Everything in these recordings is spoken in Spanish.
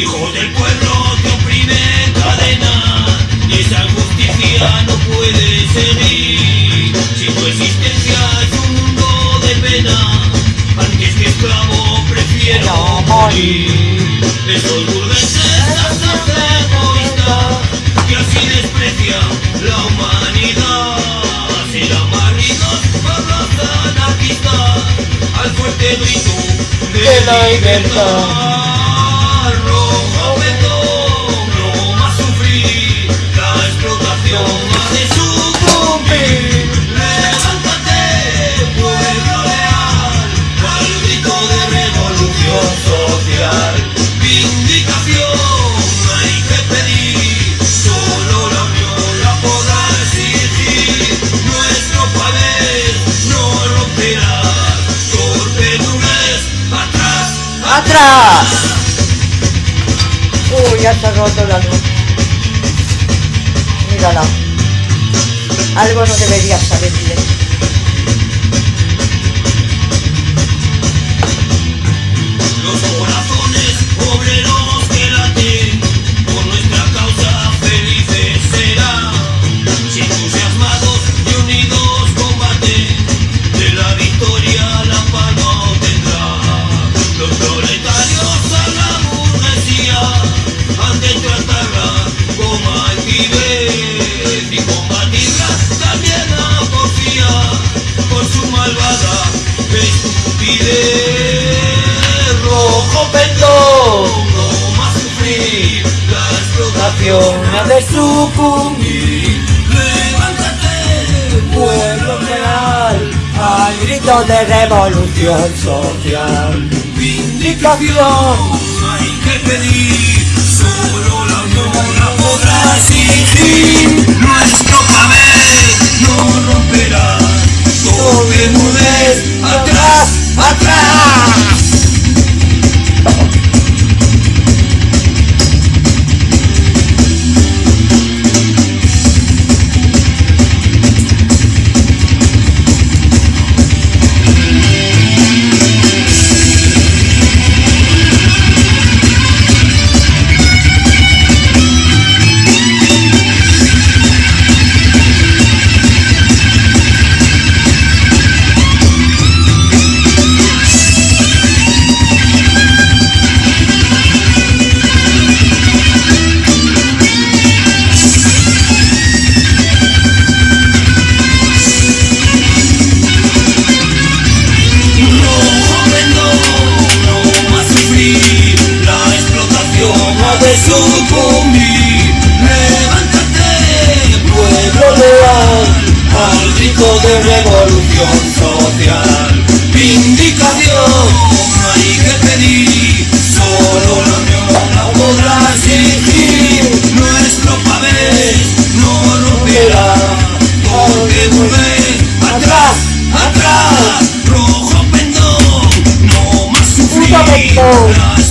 Hijos del pueblo que oprimen cadena, esa justicia no puede seguir. Si tu existencia es un mundo de pena, antes que este esclavo prefiero morir. Esos burgueses tan egoístas que así desprecia la humanidad. Serán barridos por los anarquistas al fuerte grito de la libertad. ¡Atrás! Uy, ya se ha roto la luz. Mírala. Algo no debería salir bien. Explotación ha de sucumbir. Levántate, pueblo real, Al grito de revolución social. vindicación hay que pedir. Solo la podrá exigir. De sucumbir. Levántate, pueblo leal, al grito de revolución social. Vindicación hay que pedir, solo la unión la podrá exigir. Nuestro papel no romperá, porque volver atrás, atrás, rojo pendón, no más sufrir.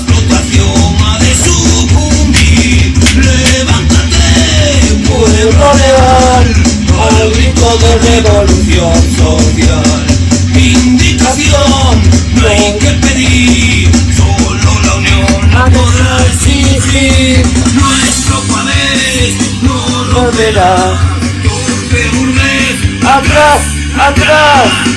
Revolución social. Vindicación no hay que pedir, solo la unión la podrá exigir. Nuestro poder no. Volverá. ¡Atrás! ¡Atrás!